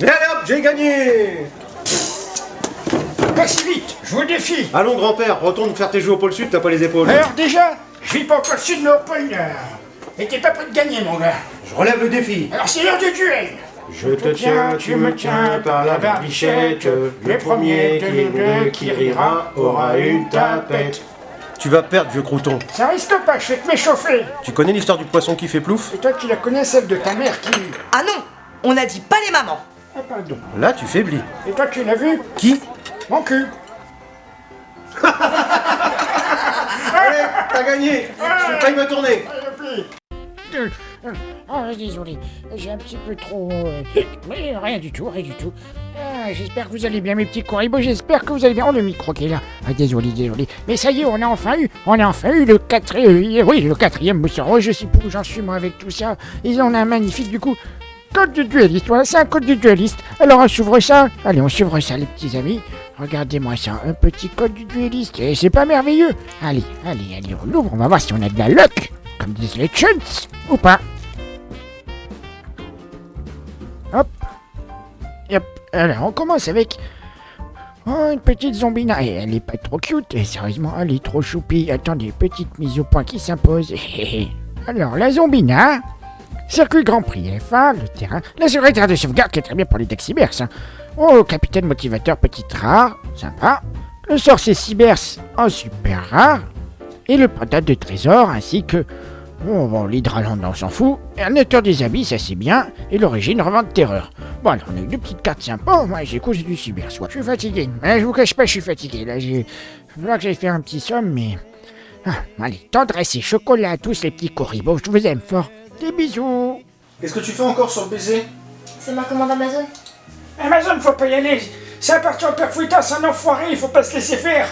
Et allez hop, j'ai gagné Pas si vite, je vous défie. Allons grand-père, retourne faire tes jeux au pôle sud, t'as pas les épaules. Alors déjà, je vis pas au pôle sud mais au pôle nord. Et t'es pas prêt de gagner mon gars. Je relève le défi. Alors c'est l'heure du duel. Je te tiens, tu me tiens par la barbichette. Le premier de nous deux qui rira aura une tapette. Tu vas perdre, vieux crouton. Ça risque pas, je fais que m'échauffer. Tu connais l'histoire du poisson qui fait plouf? Et toi tu la connais celle de ta mère qui... Ah non On a dit pas les mamans Ah pardon. Là, tu faiblis. Et toi tu l'as vu Qui Mon cul. Allez, t'as gagné Je failli me tourner Ah, désolé, j'ai un petit peu trop... euh, Mais rien du tout, rien du tout. Ah, j'espère que vous allez bien, mes petits coribos, j'espère que vous allez bien. Oh, le micro qui est là. Ah, désolé, désolé. Mais ça y est, on a enfin eu, on a enfin eu le quatrième, oui, le quatrième Monsieur Oh, je sais plus où j'en suis, moi, avec tout ça. Ils ont un magnifique, du coup, code du dueliste. Voilà, c'est un code du dueliste. Alors, on s'ouvre ça. Allez, on s'ouvre ça, les petits amis. Regardez-moi ça, un petit code du dueliste. Et c'est pas merveilleux. Allez, allez, allez, on l'ouvre, on va voir si on a de la luck, comme disent les chunts, ou pas. Hop. Hop. Alors, on commence avec... Oh, une petite zombina. Et elle est pas trop cute. Et sérieusement, elle est trop choupie. Attendez, petite mise au point qui s'impose. Alors, la zombina... Circuit Grand Prix F1, le terrain, la secrétaire de sauvegarde qui est très bien pour les decks cybers. hein. Oh, capitaine motivateur, petite rare, sympa. Le sorcier cybers en super rare. Et le patate de trésor, ainsi que... Bon, bon l'hydraland, on s'en fout. Et un auteur des habits, ça c'est bien. Et l'origine, revente terreur. Bon, alors, on a eu deux petites cartes sympas. Moi, j'ai cousu du cyber, soit. Je suis fatigué. Hein, je vous cache pas, je suis fatigué. Là, j'ai... Falloir que j'aille faire un petit somme, mais... Ah, allez, tendresse et chocolat à tous les petits corribos. Je vous aime fort. Des bisous. Qu'est-ce que tu fais encore sur le PC C'est ma commande Amazon Amazon, faut pas y aller. Ça appartient au père Fouettard, c'est un enfoiré, il faut pas se laisser faire.